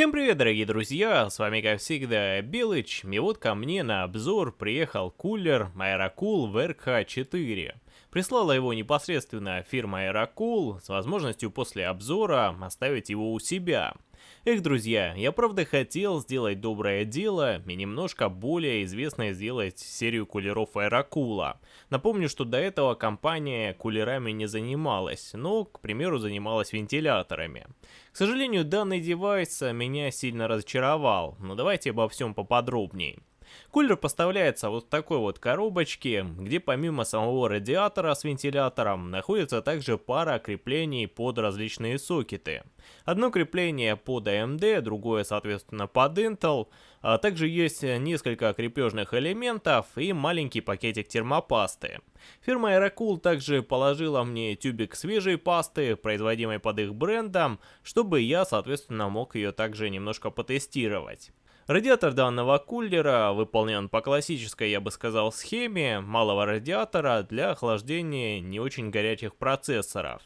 Всем привет, дорогие друзья, с вами как всегда Белыч, и вот ко мне на обзор приехал кулер Aerocool VRK4. Прислала его непосредственно фирма Aerocool с возможностью после обзора оставить его у себя. Эх, друзья, я правда хотел сделать доброе дело и немножко более известной сделать серию кулеров Аэрокула. Напомню, что до этого компания кулерами не занималась, но, к примеру, занималась вентиляторами. К сожалению, данный девайс меня сильно разочаровал, но давайте обо всем поподробнее. Кулер поставляется вот в такой вот коробочке, где помимо самого радиатора с вентилятором находится также пара креплений под различные сокеты. Одно крепление под AMD, другое соответственно под Intel, а также есть несколько крепежных элементов и маленький пакетик термопасты. Фирма Aerocool также положила мне тюбик свежей пасты, производимой под их брендом, чтобы я соответственно мог ее также немножко потестировать. Радиатор данного кулера выполнен по классической, я бы сказал, схеме малого радиатора для охлаждения не очень горячих процессоров.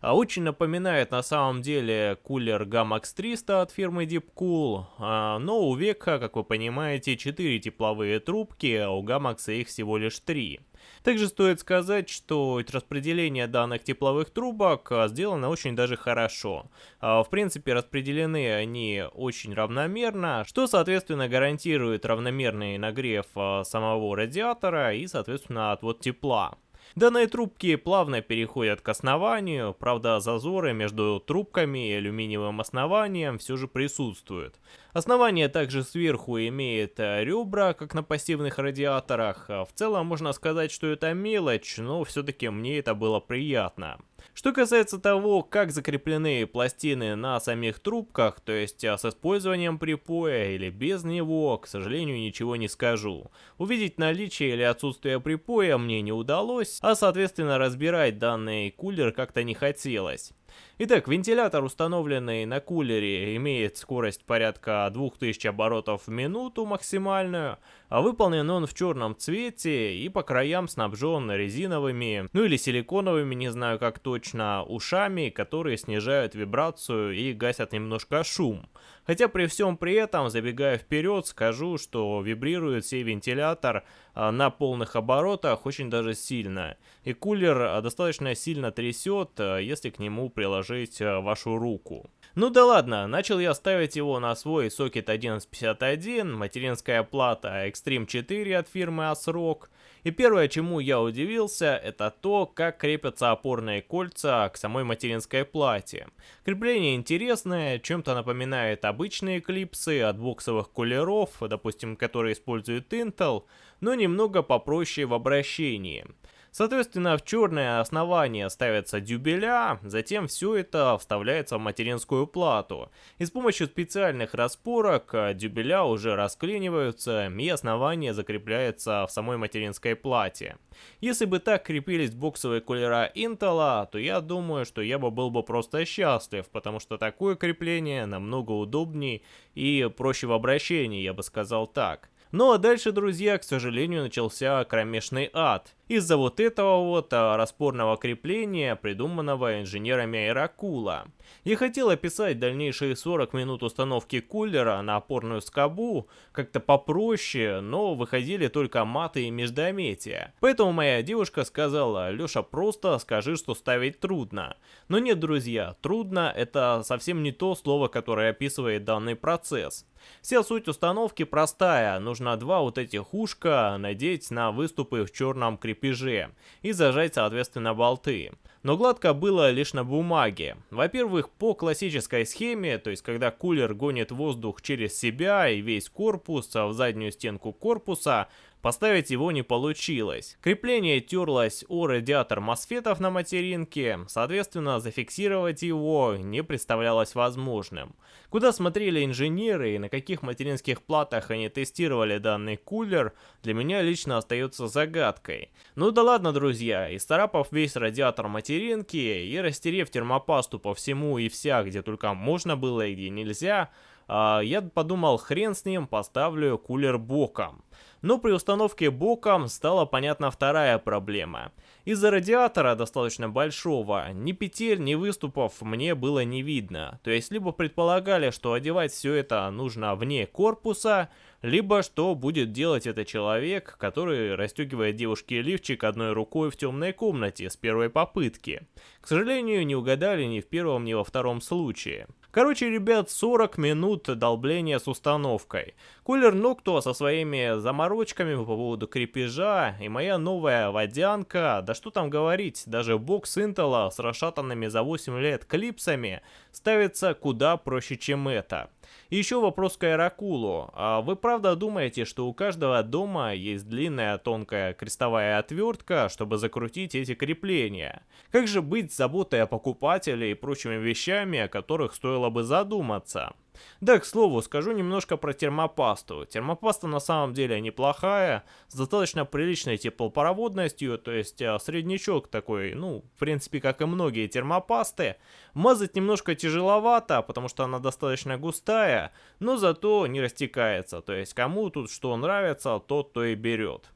А очень напоминает на самом деле кулер Gamax 300 от фирмы Deepcool, а, но у Века, как вы понимаете, 4 тепловые трубки, а у Gamax их всего лишь 3. Также стоит сказать, что распределение данных тепловых трубок а, сделано очень даже хорошо. В принципе, распределены они очень равномерно, что, соответственно, гарантирует равномерный нагрев самого радиатора и, соответственно, отвод тепла. Данные трубки плавно переходят к основанию, правда зазоры между трубками и алюминиевым основанием все же присутствуют. Основание также сверху имеет э, ребра, как на пассивных радиаторах. В целом можно сказать, что это мелочь, но все-таки мне это было приятно. Что касается того, как закреплены пластины на самих трубках, то есть а, с использованием припоя или без него, к сожалению, ничего не скажу. Увидеть наличие или отсутствие припоя мне не удалось, а соответственно разбирать данный кулер как-то не хотелось. Итак, вентилятор, установленный на кулере, имеет скорость порядка 2000 оборотов в минуту максимальную, а выполнен он в черном цвете и по краям снабжен резиновыми, ну или силиконовыми, не знаю как точно, ушами, которые снижают вибрацию и гасят немножко шум. Хотя при всем при этом, забегая вперед, скажу, что вибрирует сей вентилятор а, на полных оборотах очень даже сильно. И кулер а, достаточно сильно трясет, а, если к нему приложить вашу руку. Ну да ладно, начал я ставить его на свой сокет 1151, материнская плата Extreme 4 от фирмы ASRock. И первое, чему я удивился, это то, как крепятся опорные кольца к самой материнской плате. Крепление интересное, чем-то напоминает обычные клипсы от боксовых кулеров, допустим, которые используют Intel, но немного попроще в обращении. Соответственно, в черное основание ставятся дюбеля, затем все это вставляется в материнскую плату. И с помощью специальных распорок э, дюбеля уже расклиниваются и основание закрепляется в самой материнской плате. Если бы так крепились боксовые кулера Intel, то я думаю, что я бы был бы просто счастлив, потому что такое крепление намного удобнее и проще в обращении, я бы сказал так. Ну а дальше, друзья, к сожалению, начался кромешный ад. Из-за вот этого вот а, распорного крепления, придуманного инженерами Аэрокула. Я хотел описать дальнейшие 40 минут установки кулера на опорную скобу как-то попроще, но выходили только маты и междометия. Поэтому моя девушка сказала, Леша, просто скажи, что ставить трудно. Но нет, друзья, трудно это совсем не то слово, которое описывает данный процесс. Вся суть установки простая, нужно два вот этих ушка надеть на выступы в черном крепеже и зажать соответственно болты. Но гладко было лишь на бумаге. Во-первых, по классической схеме, то есть когда кулер гонит воздух через себя и весь корпус в заднюю стенку корпуса, Поставить его не получилось. Крепление терлось о радиатор мосфетов на материнке, соответственно зафиксировать его не представлялось возможным. Куда смотрели инженеры и на каких материнских платах они тестировали данный кулер, для меня лично остается загадкой. Ну да ладно, друзья, исцарапав весь радиатор материнки и растерев термопасту по всему и вся, где только можно было и где нельзя, я подумал, хрен с ним, поставлю кулер боком. Но при установке боком стала понятна вторая проблема. Из-за радиатора, достаточно большого, ни петель, ни выступов мне было не видно. То есть, либо предполагали, что одевать все это нужно вне корпуса, либо что будет делать этот человек, который расстегивает девушке лифчик одной рукой в темной комнате с первой попытки. К сожалению, не угадали ни в первом, ни во втором случае. Короче, ребят, 40 минут долбления с установкой. Кулер Нокто со своими заморочками по поводу крепежа и моя новая водянка, да что там говорить, даже бокс Интела с расшатанными за 8 лет клипсами ставится куда проще, чем это. И еще вопрос к Аэрокулу. А вы правда думаете, что у каждого дома есть длинная тонкая крестовая отвертка, чтобы закрутить эти крепления? Как же быть с заботой о покупателе и прочими вещами, о которых стоило бы задуматься? Да, к слову, скажу немножко про термопасту. Термопаста на самом деле неплохая, с достаточно приличной теплопроводностью, то есть а, среднячок такой, ну, в принципе, как и многие термопасты. Мазать немножко тяжеловато, потому что она достаточно густая, но зато не растекается, то есть кому тут что нравится, тот то и берет.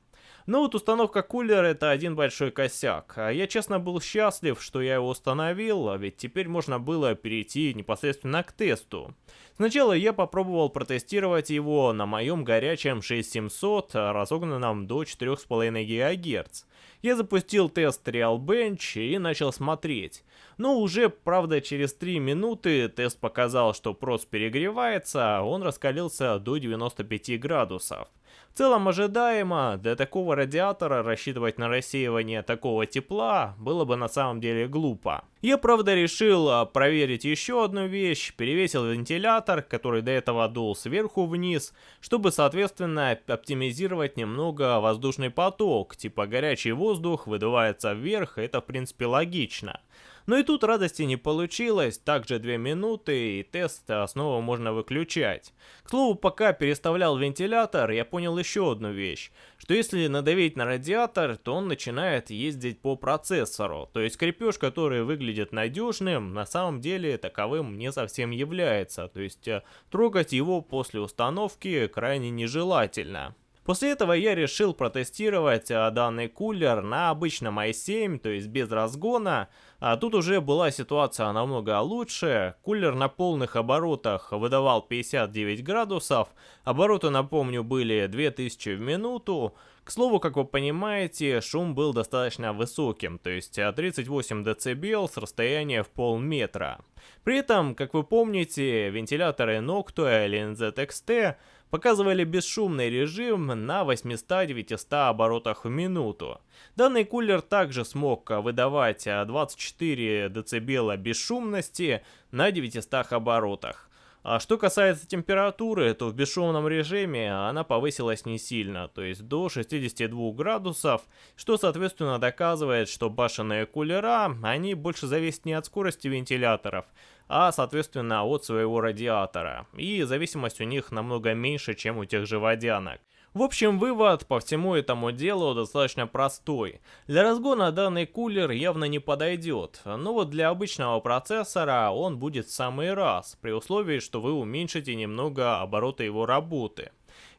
Но вот установка кулера это один большой косяк. А я честно был счастлив, что я его установил, а ведь теперь можно было перейти непосредственно к тесту. Сначала я попробовал протестировать его на моем горячем 6700, разогнанном до 4,5 ГГц. Я запустил тест RealBench и начал смотреть. Но уже, правда, через 3 минуты тест показал, что прос перегревается, а он раскалился до 95 градусов. В целом ожидаемо, для такого радиатора рассчитывать на рассеивание такого тепла было бы на самом деле глупо. Я правда решил а, проверить еще одну вещь, перевесил вентилятор, который до этого дул сверху вниз, чтобы соответственно оптимизировать немного воздушный поток, типа горячий воздух выдувается вверх, это в принципе логично. Но и тут радости не получилось, также 2 минуты и тест снова можно выключать. К слову, пока переставлял вентилятор, я понял еще одну вещь, что если надавить на радиатор, то он начинает ездить по процессору, то есть крепеж, который выглядит надежным, на самом деле таковым не совсем является, то есть э, трогать его после установки крайне нежелательно. После этого я решил протестировать а, данный кулер на обычном i7, то есть без разгона. А тут уже была ситуация намного лучше. Кулер на полных оборотах выдавал 59 градусов. Обороты, напомню, были 2000 в минуту. К слову, как вы понимаете, шум был достаточно высоким, то есть 38 дБ с расстояния в полметра. При этом, как вы помните, вентиляторы Noctua или NZXT показывали бесшумный режим на 800-900 оборотах в минуту. Данный кулер также смог выдавать 24 дБ бесшумности на 900 оборотах. А что касается температуры, то в бесшумном режиме она повысилась не сильно, то есть до 62 градусов, что соответственно доказывает, что башенные кулера, они больше зависят не от скорости вентиляторов, а соответственно от своего радиатора, и зависимость у них намного меньше, чем у тех же водянок. В общем, вывод по всему этому делу достаточно простой. Для разгона данный кулер явно не подойдет, но вот для обычного процессора он будет в самый раз, при условии, что вы уменьшите немного обороты его работы.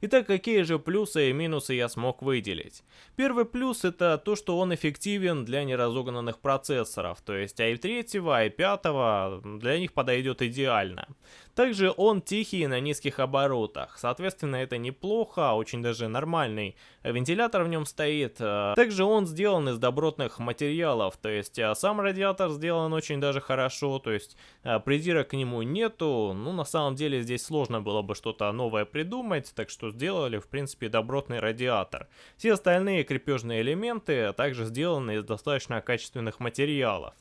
Итак, какие же плюсы и минусы я смог выделить? Первый плюс это то, что он эффективен для неразогнанных процессоров, то есть i3, i5 для них подойдет идеально. Также он тихий на низких оборотах, соответственно это неплохо, очень даже нормальный вентилятор в нем стоит. Также он сделан из добротных материалов, то есть а, сам радиатор сделан очень даже хорошо, то есть а, придирок к нему нету, ну на самом деле здесь сложно было бы что-то новое придумать, так что сделали в принципе добротный радиатор. Все остальные крепежные элементы также сделаны из достаточно качественных материалов.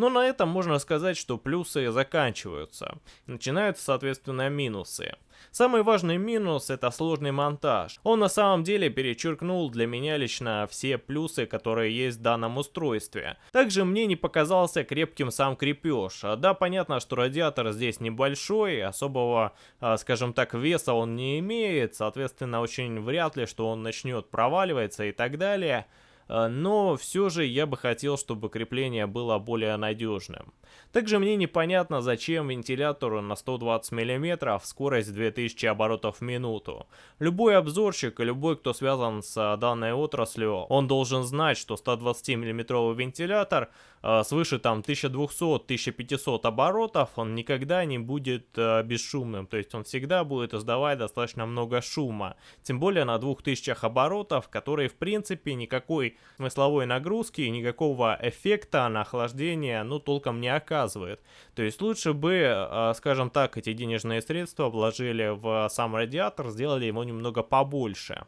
Но на этом можно сказать, что плюсы заканчиваются. Начинаются, соответственно, минусы. Самый важный минус это сложный монтаж. Он на самом деле перечеркнул для меня лично все плюсы, которые есть в данном устройстве. Также мне не показался крепким сам крепеж. Да, понятно, что радиатор здесь небольшой, особого, а, скажем так, веса он не имеет, соответственно, очень вряд ли, что он начнет проваливаться и так далее. Э, но все же я бы хотел, чтобы крепление было более надежным. Также мне непонятно, зачем вентилятору на 120 мм скорость 2000 оборотов в минуту. Любой обзорщик и любой, кто связан с данной отраслью, он должен знать, что 120 мм вентилятор э, свыше там 1200-1500 оборотов, он никогда не будет э, бесшумным, то есть он всегда будет издавать достаточно много шума. Тем более на 2000 оборотов, которые в принципе никакой смысловой нагрузки, никакого эффекта на охлаждение, ну толком не оказывает. То есть лучше бы, э, скажем так, эти денежные средства вложили в сам радиатор, сделали его немного побольше.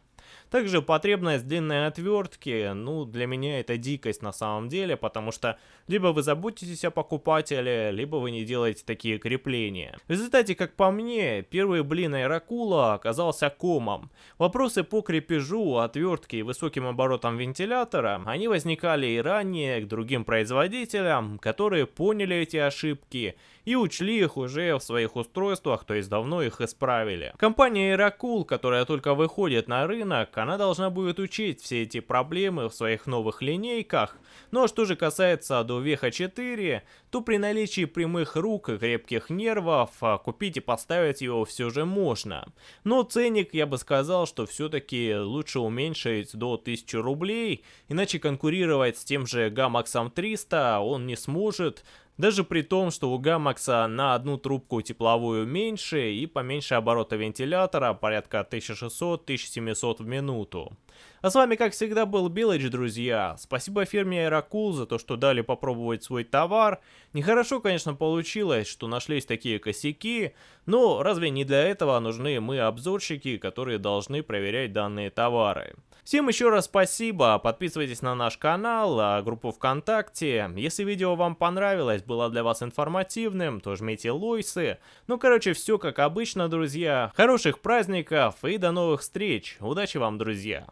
Также потребность длинной отвертки, ну, для меня это дикость на самом деле, потому что либо вы заботитесь о покупателе, либо вы не делаете такие крепления. В результате, как по мне, первый блин Аэрокула оказался комом. Вопросы по крепежу, отвертке и высоким оборотам вентилятора, они возникали и ранее к другим производителям, которые поняли эти ошибки и учли их уже в своих устройствах, то есть давно их исправили. Компания Aerocool, которая только выходит на рынок, она должна будет учить все эти проблемы в своих новых линейках. Ну а что же касается до Веха 4, то при наличии прямых рук и крепких нервов а, купить и поставить его все же можно. Но ценник я бы сказал, что все-таки лучше уменьшить до 1000 рублей, иначе конкурировать с тем же Gamax 300 он не сможет, даже при том, что у Гамакса на одну трубку тепловую меньше и поменьше оборота вентилятора, порядка 1600-1700 в минуту. А с вами, как всегда, был Билыч, друзья. Спасибо фирме Aerocool за то, что дали попробовать свой товар. Нехорошо, конечно, получилось, что нашлись такие косяки, но разве не для этого нужны мы, обзорщики, которые должны проверять данные товары? Всем еще раз спасибо, подписывайтесь на наш канал, а, группу ВКонтакте. Если видео вам понравилось, было для вас информативным, то жмите лойсы. Ну, короче, все как обычно, друзья. Хороших праздников и до новых встреч. Удачи вам, друзья.